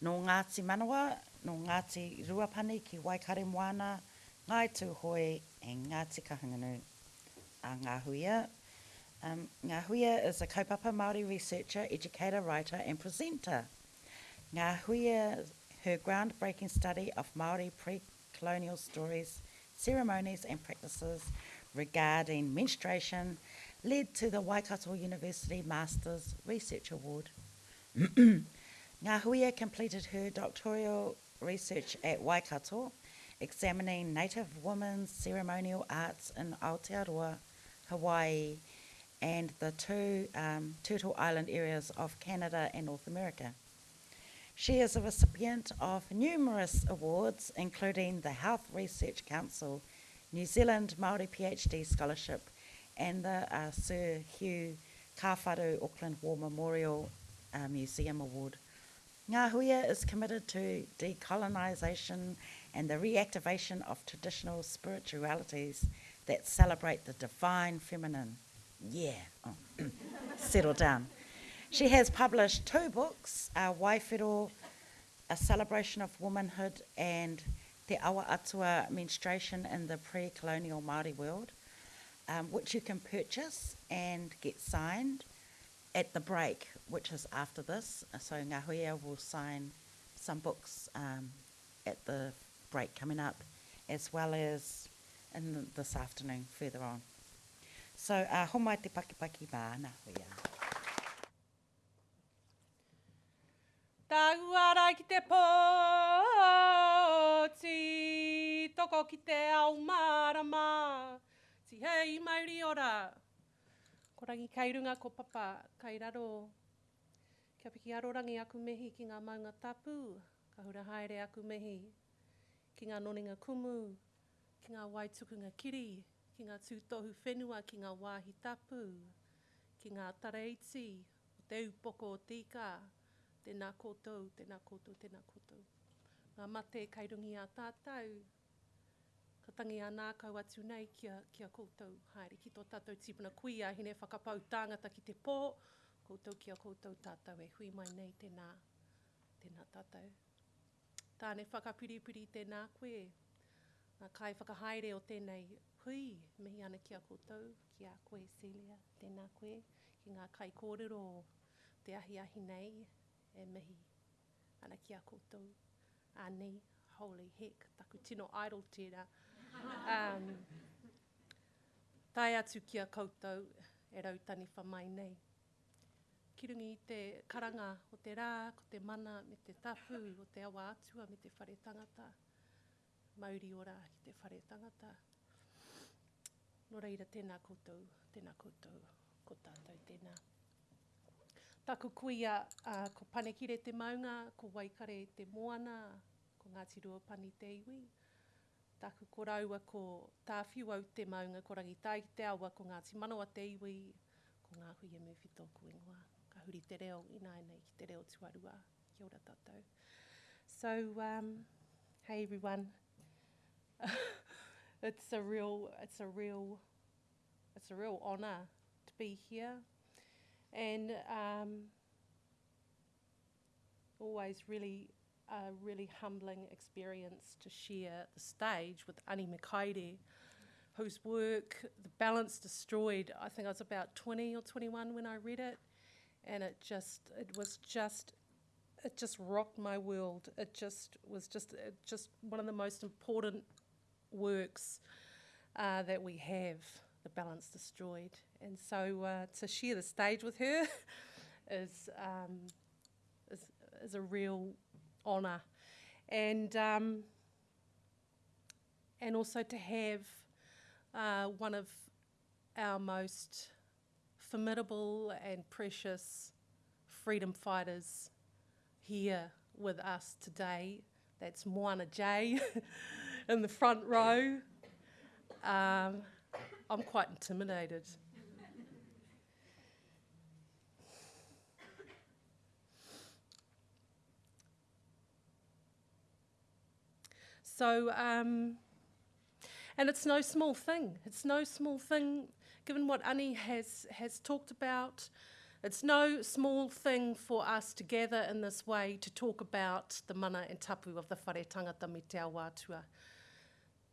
no Ngāti Manawa, no Ngāti Ruapani ki Waikare Moana, Ngai Tūhoe and Ngāti Kahungunu. A Ngā Huia. Um, Ngā Huia is a kaupapa Māori researcher, educator, writer and presenter. Ngā Huia, her groundbreaking study of Māori pre-colonial stories, ceremonies and practices regarding menstruation led to the Waikato University Masters Research Award. Ngā Huia completed her doctoral research at Waikato, examining Native women's ceremonial arts in Aotearoa, Hawaii, and the two um, Turtle Island areas of Canada and North America. She is a recipient of numerous awards, including the Health Research Council, New Zealand Māori PhD Scholarship, and the uh, Sir Hugh Kāwharu Auckland War Memorial uh, Museum Award. Ngā Huia is committed to decolonisation and the reactivation of traditional spiritualities that celebrate the divine feminine. Yeah, oh. settle down. She has published two books, uh, Waiwhero, A Celebration of Womanhood and Te Awa Atua Menstruation in the Pre-Colonial Māori World, um, which you can purchase and get signed at the break, which is after this. So Ngahuia will sign some books um, at the break coming up, as well as in the, this afternoon further on. So, uh, homai te pakipaki mā Ngahuia. Tā uara ki te pōti, toko ki te au marama, ti hei mauri ora. Korangi rangi runga ko papa, kei raro. Kia piki arorangi aku mehi ki ngā maunga tapu, ka hura haere aku mehi. Ki ngā noninga kumu, ki ngā waitukunga kiri, ki ngā tūtohu whenua, ki ngā wāhi tapu, ki ngā tareiti, o te upoko o tika, tēnā koutou, tēnā koutou, tēnā koutou. Ngā mate kairungi a tātou, ka tangi a nākau atu nei kia, kia koutou. Haere ki tō tātou tipuna kui a hine whakapau tāngata ki te pō, koutou kia koutou tātou e hui mai nei tēnā, tēnā tātou. Tāne whakapiripiri tēnā koe, ngā kai whakahaere o tēnei hui, mihi ana kia koutou, kia koe Celia, tēnā koe, ki ngā kai kōrero o te ahi ahi nei, e mihi ana ki a koutou. Ani, holy heck, taku tino idol tēnā. Um, tai atu ki a koutou e rautani whamai nei kirungi i te karanga o te rā, ko te mana, me te tapu, o te awa atua, me te whare tangata. Mauri ora ki te whare tangata. No reira, tēnā koutou, tēnā koutou, ko tātou tēnā. Taku kuia, uh, ko panekire te maunga, ko waikare te moana, ko Ngāti Ruapani te iwi. Taku ko raua ko tāwhiu au te maunga, ko rangi tai te awa, ko Ngāti Manawa te iwi, ko ngā hui e mwhi tōku ingoa. Te reo, ki te reo tuarua. Kia ora tātou. So, um, hey everyone. it's a real, it's a real, it's a real honour to be here and um, always really a really humbling experience to share the stage with Ani Mikaere, whose work, The Balance Destroyed, I think I was about 20 or 21 when I read it, and it just, it was just, it just rocked my world. It just was just, it just one of the most important works uh, that we have, The Balance Destroyed. And so uh, to share the stage with her is, um, is, is a real honour. And, um, and also to have uh, one of our most formidable and precious freedom fighters here with us today. That's Moana J in the front row. Um, I'm quite intimidated. So, um, and it's no small thing. It's no small thing, given what Ani has has talked about, It's no small thing for us to gather in this way to talk about the mana and tapu of the whare tangata me te awatua.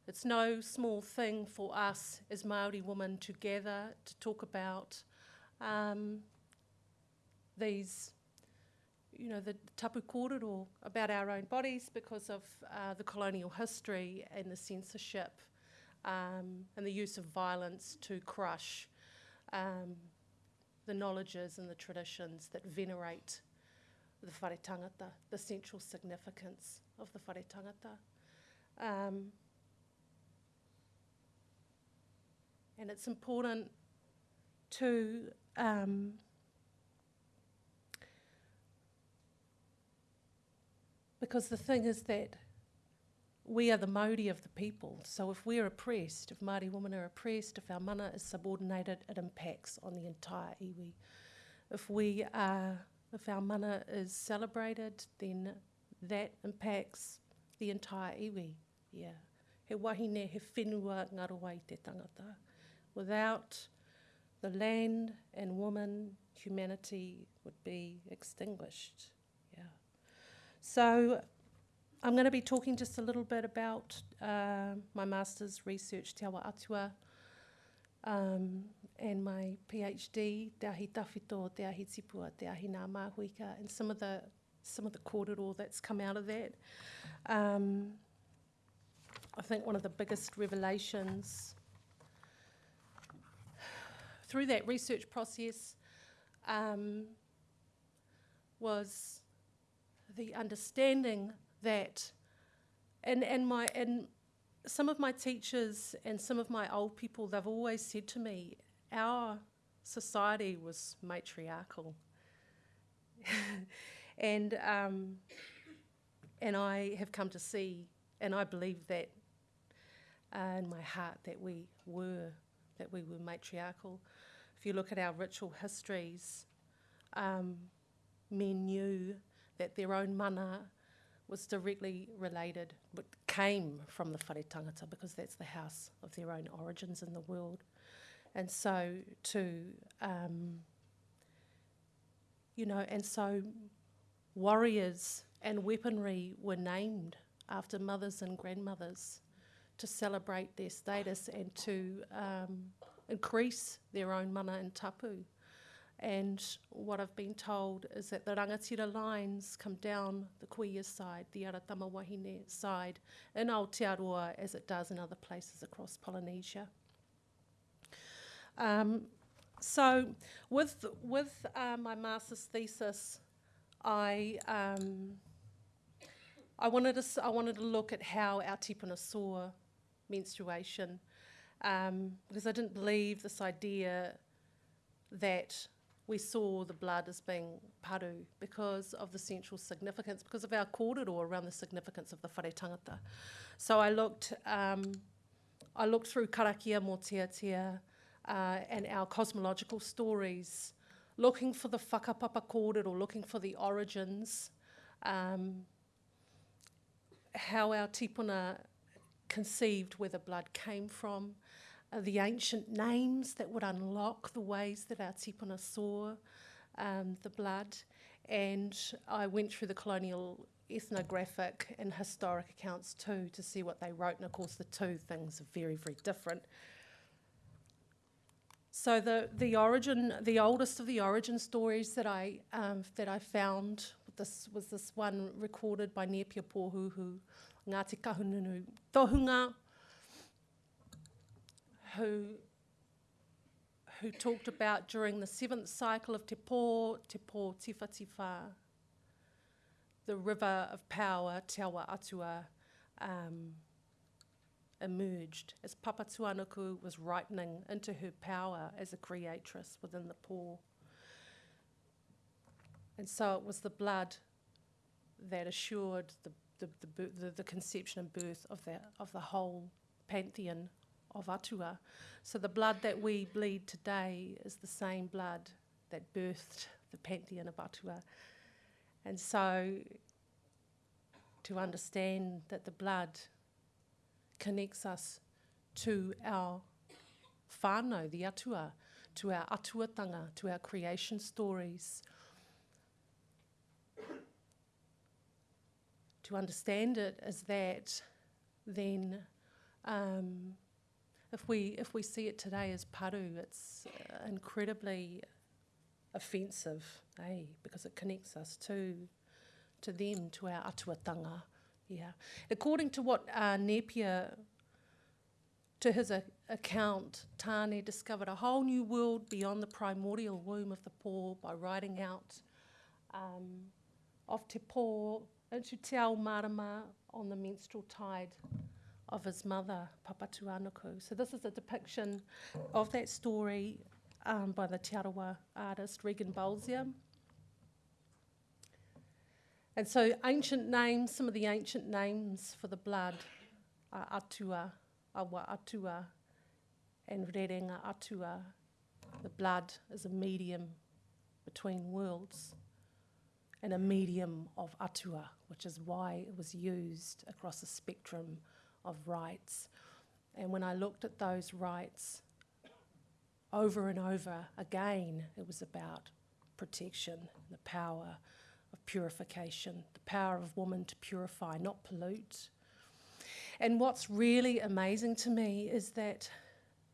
It's no small thing for us as Māori women to gather to talk about um, these, you know, the tapu kōrero about our own bodies because of uh, the colonial history and the censorship um, and the use of violence to crush um, the knowledges and the traditions that venerate the whare tangata, the central significance of the whare tangata. Um, and it's important to um, because the thing is that we are the Māori of the people. So if we're oppressed, if Māori women are oppressed, if our mana is subordinated, it impacts on the entire iwi. If we are, if our mana is celebrated, then that impacts the entire iwi. Yeah. He wahine, he whenua ngaroa i te tangata. Without the land and woman, humanity would be extinguished. Yeah. So I'm going to be talking just a little bit about uh, my master's research, Te Awa Atua, um, and my PhD, Te Ahi Tawhito, Te Ahi Tipua, Te Ahi Ngā Māhuika, and some of the some of the kōrero that's come out of that. Um, I think one of the biggest revelations through that research process um, was the understanding that, and, and, my, and some of my teachers and some of my old people, they've always said to me, our society was matriarchal. and, um, and I have come to see, and I believe that uh, in my heart that we were, that we were matriarchal. If you look at our ritual histories, um, men knew that their own mana was directly related, but came from the whare tangata because that's the house of their own origins in the world. And so to, um, you know, and so warriors and weaponry were named after mothers and grandmothers to celebrate their status and to um, increase their own mana and tapu. And what I've been told is that the rangatira lines come down the Kuia side, the Aratama Wahine side, in Aotearoa as it does in other places across Polynesia. Um, so with, with uh, my master's thesis, I, um, I, wanted to, I wanted to look at how our tipuna saw menstruation um, because I didn't believe this idea that we saw the blood as being paru because of the central significance, because of our kōrero around the significance of the whare tangata. So I looked, um, I looked through karakia mō Tiatia uh, and our cosmological stories, looking for the whakapapa kōrero, looking for the origins, um, how our tipuna conceived where the blood came from, uh, the ancient names that would unlock the ways that our tipuna saw um, the blood. And I went through the colonial ethnographic and historic accounts too to see what they wrote. And of course, the two things are very, very different. So the, the origin, the oldest of the origin stories that I, um, that I found this was this one recorded by Nepia Pōhuhu, Ngāti Kahununu Tohunga, who, who talked about during the seventh cycle of Te Pō, Te Pō the river of power, Te Awa Atua, um, emerged as Papatuanuku was ripening into her power as a creatress within the Pō. And so it was the blood that assured the, the, the, the, the conception and birth of the, of the whole pantheon of Atua. So the blood that we bleed today is the same blood that birthed the pantheon of Atua. And so to understand that the blood connects us to our whānau, the atua, to our atuatanga, to our creation stories. To understand it as that, then um, if we if we see it today as paru, it's uh, incredibly offensive, eh? Because it connects us to to them, to our atuatanga. Yeah. According to what uh, Napier, to his a- account, Tane discovered a whole new world beyond the primordial womb of the poor by writing out um, of Te Pō into Te Ao Marama on the menstrual tide of his mother, Papatuanuku. So this is a depiction of that story um, by the Te Arawa artist Regan Bolzia. And so ancient names, some of the ancient names for the blood are Atua, Awa Atua, and Rerenga Atua. The blood is a medium between worlds and a medium of Atua, which is why it was used across a spectrum of rites. And when I looked at those rites over and over again, it was about protection, the power of purification, the power of woman to purify, not pollute. And what's really amazing to me is that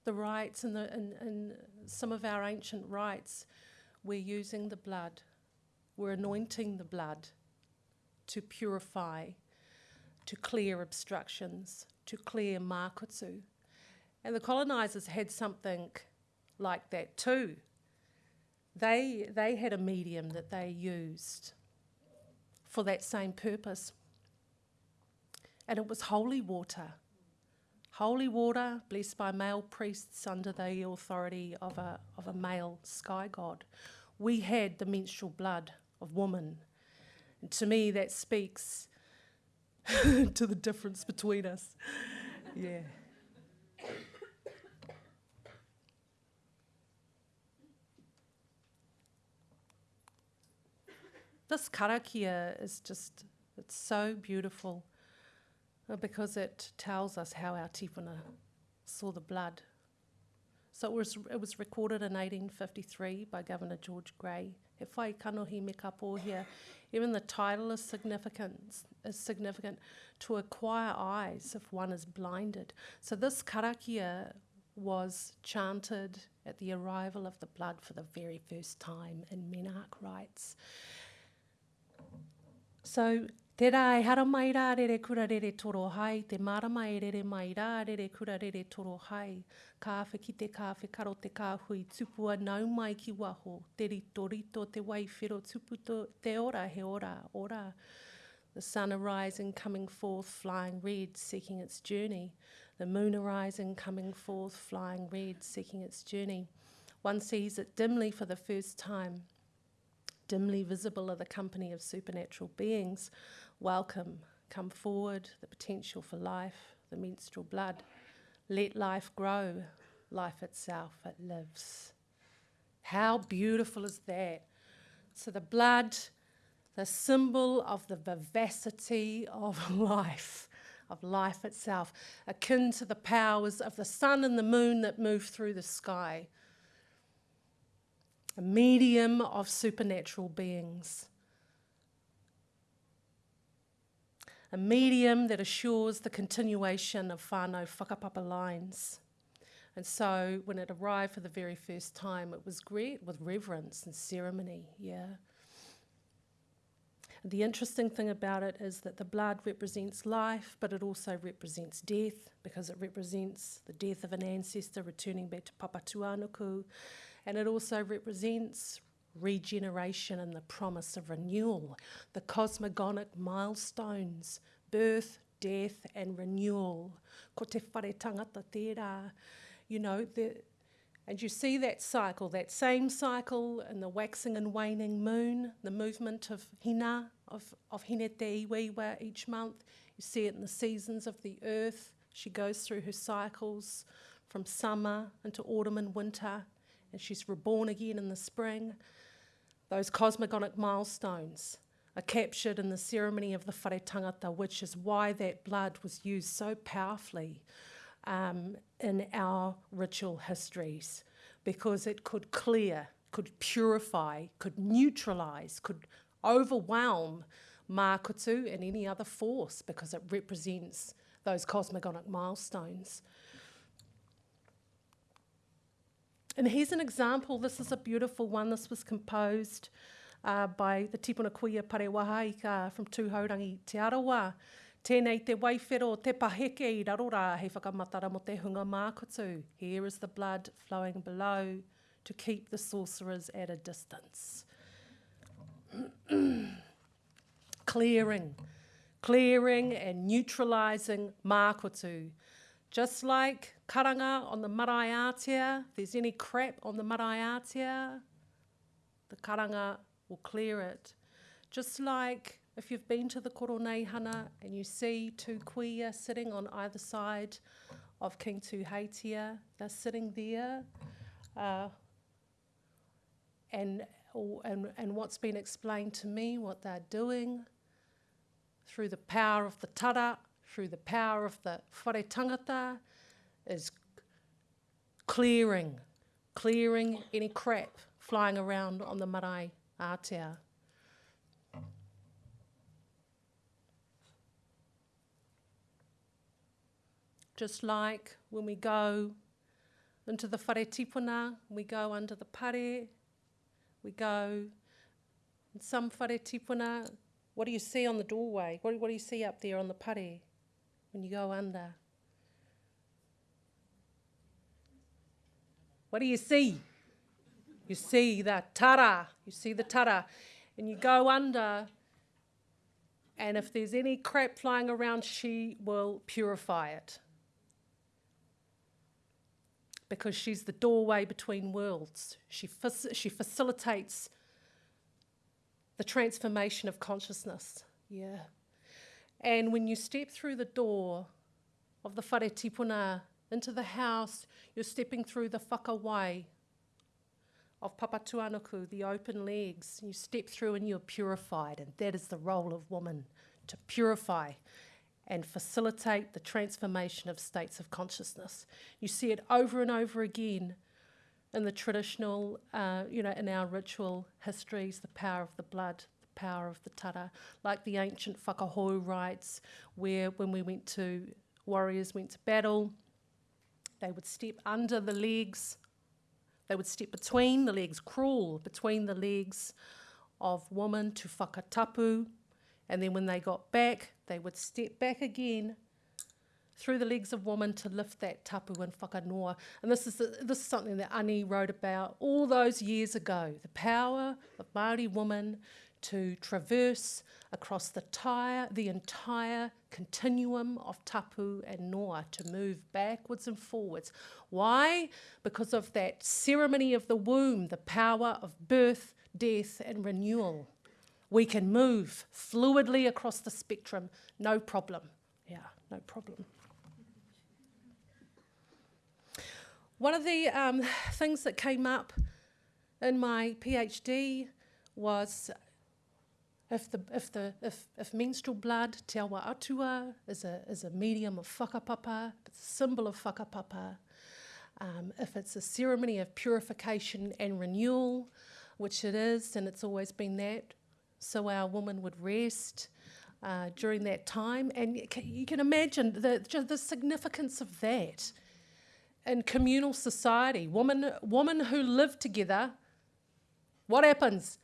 the rites and, the, and, and some of our ancient rites, we're using the blood, we're anointing the blood to purify, to clear obstructions, to clear makutu. And the colonisers had something like that too. They, they had a medium that they used for that same purpose. And it was holy water. Holy water blessed by male priests under the authority of a, of a male sky god. We had the menstrual blood of woman. And to me, that speaks to the difference between us. Yeah. This karakia is just, it's so beautiful uh, because it tells us how our tipuna saw the blood. So it was, it was recorded in 1853 by Governor George Grey. He whai kanohi me ka pōhia. Even the title is significant, is significant to acquire eyes if one is blinded. So this karakia was chanted at the arrival of the blood for the very first time in Menarche rites. So Te rā e hara mai rā rere kura rere toro hai, te marama e rere mai rā rere kura rere toro hai. Ka awhi ki te ka awhi karo te ka hui, tupua nau mai ki waho, te rito rito te wai whiro tuputo, te ora he ora, ora. The sun arising, coming forth, flying red, seeking its journey. The moon arising, coming forth, flying red, seeking its journey. One sees it dimly for the first time. Dimly visible are the company of supernatural beings. Welcome, come forward, the potential for life, the menstrual blood. Let life grow, life itself, it lives. How beautiful is that? So, the blood, the symbol of the vivacity of life, of life itself, akin to the powers of the sun and the moon that move through the sky. A medium of supernatural beings. a medium that assures the continuation of whānau whakapapa lines. And so when it arrived for the very first time, it was great with reverence and ceremony, yeah. The interesting thing about it is that the blood represents life, but it also represents death because it represents the death of an ancestor returning back to Papatuanuku, and it also represents regeneration and the promise of renewal, the cosmogonic milestones, birth, death, and renewal. Ko te whare tangata tērā. You know, the, and you see that cycle, that same cycle in the waxing and waning moon, the movement of hina, of, of hine te iwiwa each month. You see it in the seasons of the earth. She goes through her cycles from summer into autumn and winter, and she's reborn again in the spring those cosmogonic milestones are captured in the ceremony of the whare tangata, which is why that blood was used so powerfully um, in our ritual histories. because it could clear, could purify, could neutralise, could overwhelm Mākutu and any other force because it represents those cosmogonic milestones. And here's an example. This is a beautiful one. This was composed uh, by the Tipuna Kuia Parewahaika from Tūhaurangi Te Arawa. Tēnei te waifero te paheke i rarora hei whakamatara mo te hunga mākutu. Here is the blood flowing below to keep the sorcerers at a distance. clearing, clearing and neutralising mākutu. Just like karanga on the marae Aotea, if there's any crap on the marae Aotea, the karanga will clear it. Just like if you've been to the Koroneihana and you see two kuia sitting on either side of King Tuheitia, they're sitting there. Uh, and, and, and what's been explained to me, what they're doing, through the power of the tara, through the power of the whare tangata, is clearing, clearing any crap flying around on the marae Aotea. Just like when we go into the whare tipuna, we go under the pare, we go in some whare tipuna, what do you see on the doorway? What, what do you see up there on the pare when you go under? What do you see? You see the tara, you see the tara, and you go under, and if there's any crap flying around, she will purify it. Because she's the doorway between worlds. She, she facilitates the transformation of consciousness. Yeah. And when you step through the door of the whare tipuna into the house, you're stepping through the whakawai of Papatuanuku, the open legs. You step through and you're purified, and that is the role of woman to purify and facilitate the transformation of states of consciousness. You see it over and over again in the traditional, uh, you know, in our ritual histories, the power of the blood, the power of the tara, like the ancient whakahou rites, where when we went to, warriors went to battle, they would step under the legs, they would step between the legs, crawl between the legs of woman to whakatapu, and then when they got back, they would step back again through the legs of woman to lift that tapu and whakanoa. And this is, the, this is something that Ani wrote about all those years ago, the power of Māori woman to traverse across the, tire, the entire continuum of tapu and noa, to move backwards and forwards. Why? Because of that ceremony of the womb, the power of birth, death and renewal. We can move fluidly across the spectrum, no problem. Yeah, no problem. One of the um, things that came up in my PhD was if, the, if, the, if, if menstrual blood, te awa atua, is a, is a medium of whakapapa, it's a symbol of whakapapa, um, if it's a ceremony of purification and renewal, which it is, and it's always been that, so our woman would rest uh, during that time. And you can imagine the, the significance of that in communal society, women, women who live together, what happens?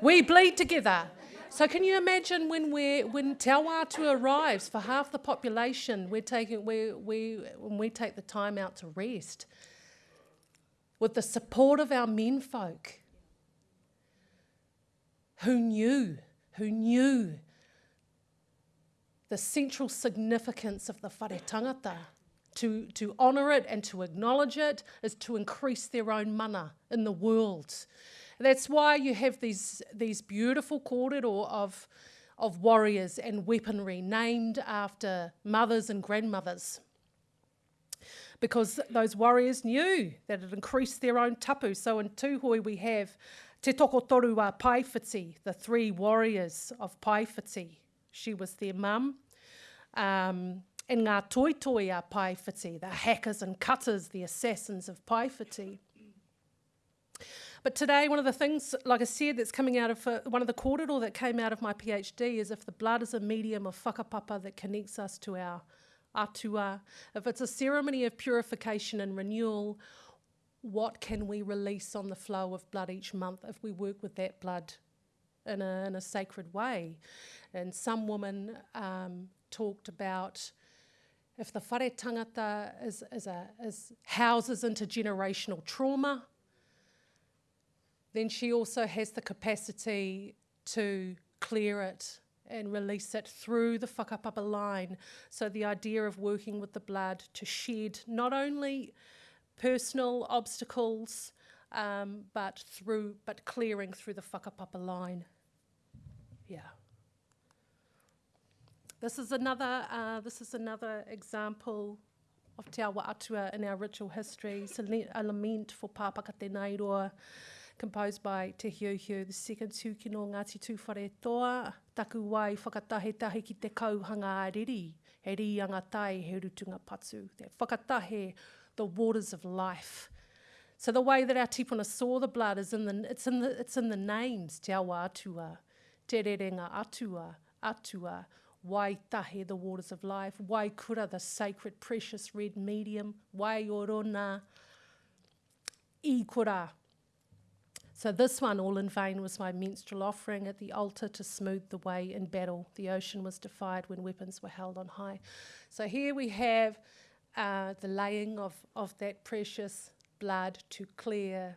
We bleed together. So can you imagine when we when Te arrives for half the population, we're taking we we when we take the time out to rest with the support of our men folk who knew, who knew the central significance of the whare tangata to, to honour it and to acknowledge it is to increase their own mana in the world. That's why you have these, these beautiful kōrero of, of warriors and weaponry named after mothers and grandmothers. Because those warriors knew that it increased their own tapu. So in Tūhoe we have Te Tokotoru a Paewhiti, the three warriors of Paewhiti. She was their mum. Um, and ngā toitoi a Paewhiti, the hackers and cutters, the assassins of Paewhiti. But today, one of the things, like I said, that's coming out of uh, one of the kōrero that came out of my PhD is if the blood is a medium of whakapapa that connects us to our atua, if it's a ceremony of purification and renewal, what can we release on the flow of blood each month if we work with that blood in a, in a sacred way? And some woman um, talked about if the whare tangata is, is, a, is houses intergenerational trauma, then she also has the capacity to clear it and release it through the whakapapa up up line. So the idea of working with the blood to shed not only personal obstacles, um, but through but clearing through the whakapapa line. Yeah. This is another. Uh, this is another example of Te Awa Atua in our ritual history. It's a lament for Pāpaka Nairoa composed by Te Hiuhiu, the second tūkino Ngāti Tūwhare Toa, taku wai whakatahe tahi ki te kauhanga ariri, riri, he rianga tai he rutunga patu. That whakatahe, the waters of life. So the way that our tipuna saw the blood is in the, it's in the, it's in the names, Te Awa Atua, Te Rerenga Atua, Atua, Wai tahe, the waters of life, Wai kura, the sacred, precious red medium, Wai orona, I kura, so this one, all in vain, was my menstrual offering at the altar to smooth the way in battle. The ocean was defied when weapons were held on high. So here we have uh, the laying of, of that precious blood to clear,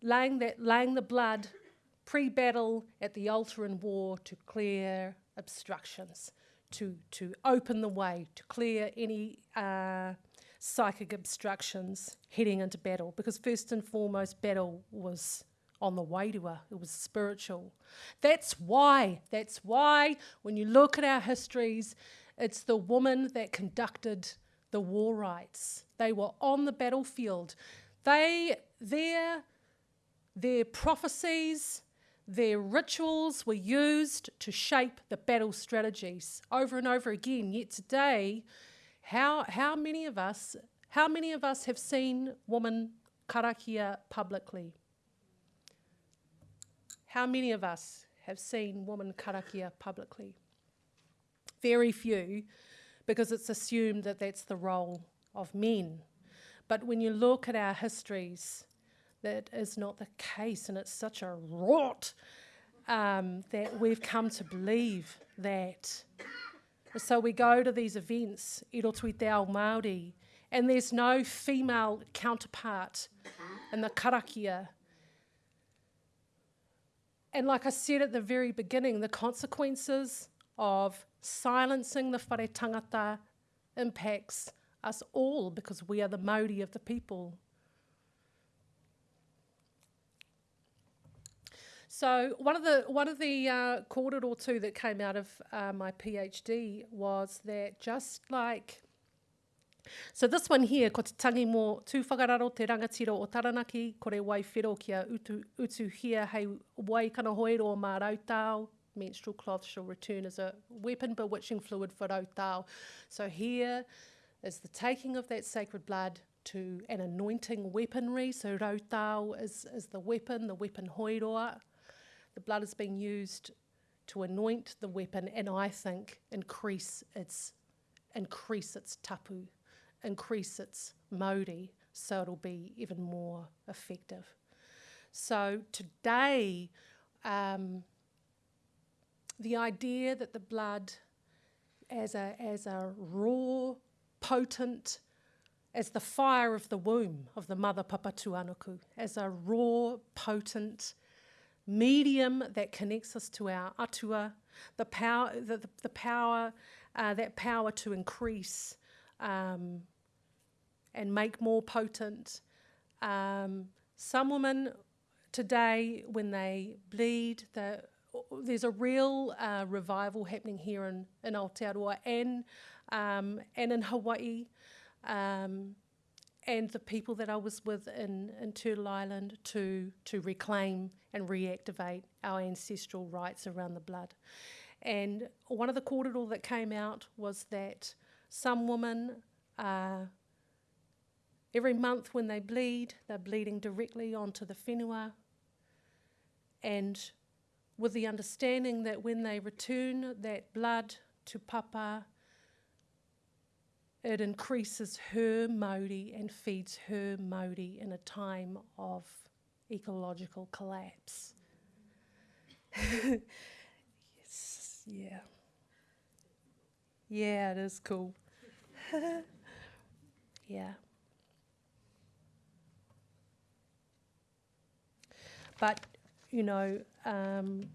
laying, that, laying the blood pre-battle at the altar in war to clear obstructions, to, to open the way, to clear any uh, psychic obstructions heading into battle because first and foremost battle was on the way to her. It was spiritual. That's why that's why when you look at our histories it's the woman that conducted the war rites they were on the battlefield. They their their prophecies their rituals were used to shape the battle strategies. Over and over again yet today how, how many of us, how many of us have seen woman karakia publicly? How many of us have seen woman karakia publicly? Very few, because it's assumed that that's the role of men. But when you look at our histories, that is not the case, and it's such a rot um, that we've come to believe that so we go to these events, i roto i te ao Māori, and there's no female counterpart in the karakia. And like I said at the very beginning, the consequences of silencing the whare tangata impacts us all because we are the Māori of the people. So one of the one of the uh, or two that came out of uh, my PhD was that just like So this one here, ko te tangi mō tūwhakararo te rangatiro o Taranaki, ko re wai whiro kia utu, utu hia hei wai kana hoero o mā rautau, menstrual cloth shall return as a weapon bewitching fluid for rautau. So here is the taking of that sacred blood to an anointing weaponry. So rautau is, is the weapon, the weapon hoiroa. The blood is being used to anoint the weapon and I think increase its increase its tapu, increase its mauri, so it'll be even more effective. So today, um, the idea that the blood as a, as a raw, potent, as the fire of the womb of the mother Papatuanuku, as a raw, potent, medium that connects us to our atua, the power, the, the, the power, uh, that power to increase um, and make more potent. Um, some women today, when they bleed, there's a real uh, revival happening here in, in Aotearoa and, um, and in Hawaii. Um, and the people that I was with in, in Turtle Island to, to reclaim and reactivate our ancestral rights around the blood. And one of the kōrero that came out was that some women are, every month when they bleed, they're bleeding directly onto the whenua. And with the understanding that when they return that blood to papa, it increases her mauri and feeds her mauri in a time of ecological collapse. yes, yeah. Yeah, it is cool. yeah. But, you know, um,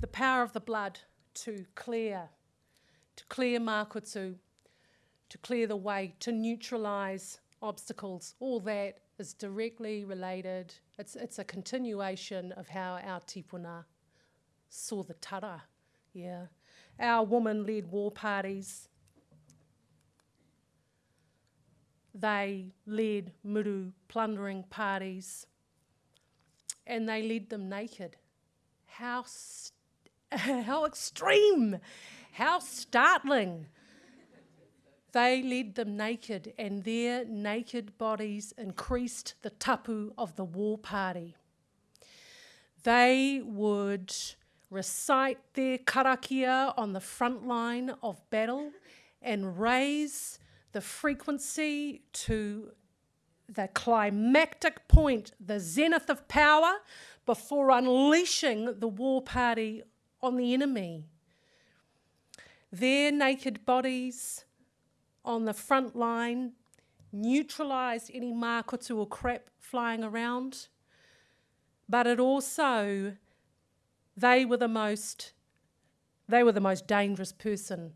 the power of the blood to clear, clear makutu, to clear the way, to neutralise obstacles, all that is directly related. It's, it's a continuation of how our tipuna saw the tara. Yeah. Our woman led war parties. They led muru plundering parties and they led them naked. How, how extreme! How startling! They led them naked, and their naked bodies increased the tapu of the war party. They would recite their karakia on the front line of battle and raise the frequency to the climactic point, the zenith of power, before unleashing the war party on the enemy. Their naked bodies on the front line neutralised any makutu or crap flying around, but it also, they were the most, they were the most dangerous person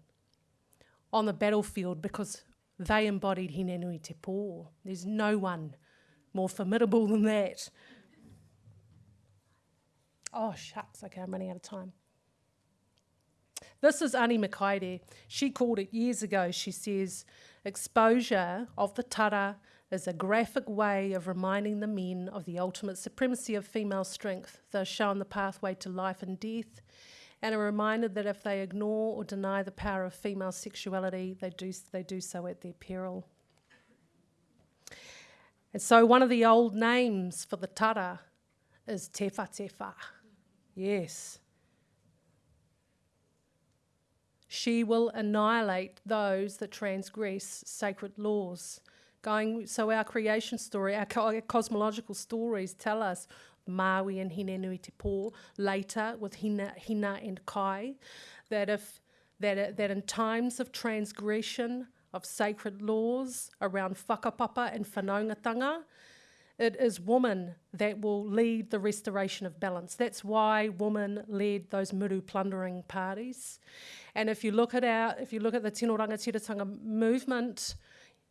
on the battlefield because they embodied Hinenui Te Pō. There's no one more formidable than that. Oh, shucks. Okay, I'm running out of time. This is Ani Mikaere. She called it years ago. She says, exposure of the tara is a graphic way of reminding the men of the ultimate supremacy of female strength, though shown the pathway to life and death, and a reminder that if they ignore or deny the power of female sexuality, they do, they do so at their peril. And so one of the old names for the tara is Tefa Tefa. Yes. She will annihilate those that transgress sacred laws. Going, so our creation story, our, co- our cosmological stories tell us Maui and Hinenui Te Pō, later with Hina, Hina and Kai, that if that, that in times of transgression of sacred laws around whakapapa and whanaungatanga, it is woman that will lead the restoration of balance. That's why women led those muru plundering parties. And if you look at our, if you look at the Tino Rangatiratanga movement,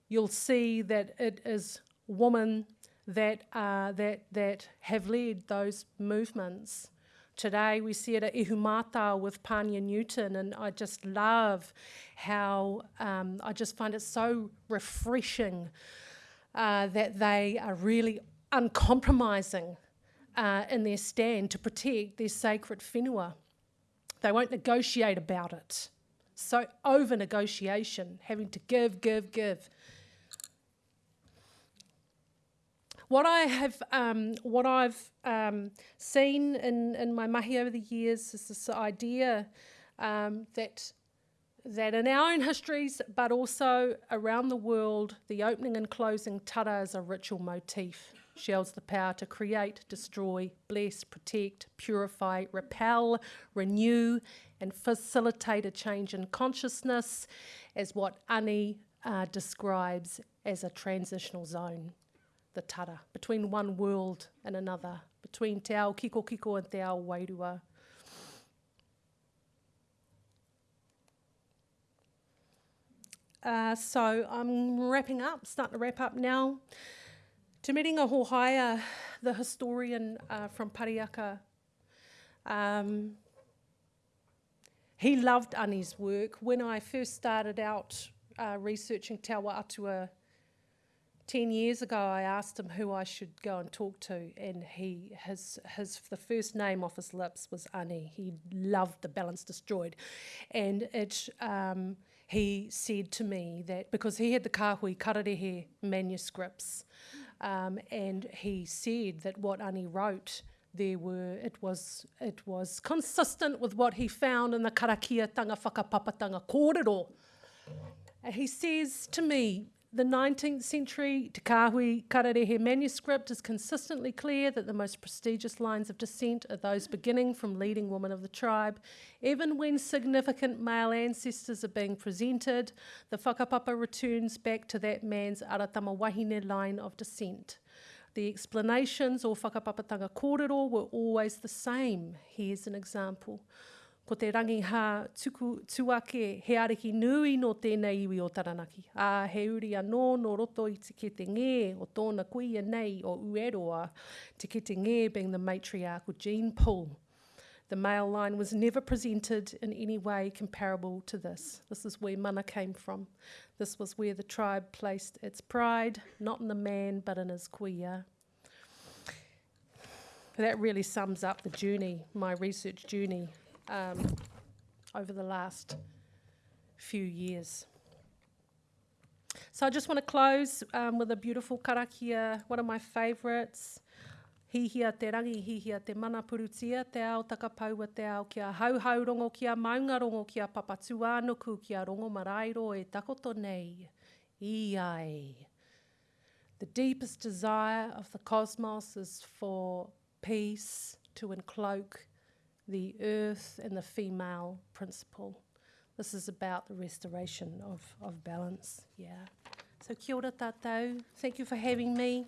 you'll see that it is women that, that, that have led those movements. Today we see it at Ihumātao with Pania Newton, and I just love how um, I just find it so refreshing uh, that they are really uncompromising uh, in their stand to protect their sacred whenua. They won't negotiate about it. So over negotiation, having to give, give, give. What I have, um, what I've um, seen in, in my mahi over the years is this idea um, that that in our own histories, but also around the world, the opening and closing tara is a ritual motif. She holds the power to create, destroy, bless, protect, purify, repel, renew, and facilitate a change in consciousness as what Ani uh, describes as a transitional zone, the tara, between one world and another, between Te Ao Kiko Kiko and Te Ao Wairua. Uh, so I'm wrapping up, starting to wrap up now. Te Miringa Hohaia, the historian uh, from Parihaka, um, he loved Ani's work. When I first started out uh, researching Te Awa Atua 10 years ago, I asked him who I should go and talk to, and he his, his the first name off his lips was Ani. He loved the Balance Destroyed. And it, um, he said to me that because he had the Kahui Kararehe manuscripts, um, and he said that what Ani wrote there were it was it was consistent with what he found in the Karakia karakiatanga whakapapatanga kōrero. And he says to me, the 19th century Te Kāhui Kararehe manuscript is consistently clear that the most prestigious lines of descent are those beginning from leading women of the tribe. Even when significant male ancestors are being presented, the whakapapa returns back to that man's aratama wahine line of descent. The explanations or whakapapatanga kōrero were always the same. Here's an example. Ko te rangiha tuku tuake he ariki nui no tēnei iwi o Taranaki. A he uri anō no roto i te kete ngē o tōna kuia nei o Ueroa, te kete ngē being the matriarchal gene pool. The male line was never presented in any way comparable to this. This is where mana came from. This was where the tribe placed its pride, not in the man, but in his kuia. That really sums up the journey, my research journey um, over the last few years. So I just want to close um, with a beautiful karakia, one of my favourites. Hihia te rangi, hihia te mana purutia, te ao takapaua te ao kia hauhau rongo kia maunga rongo kia papatu kia rongo marairo e takoto nei. I ai. The deepest desire of the cosmos is for peace to encloak the earth and the female principle. This is about the restoration of, of balance. Yeah. So kia ora tātou. Thank you for having me.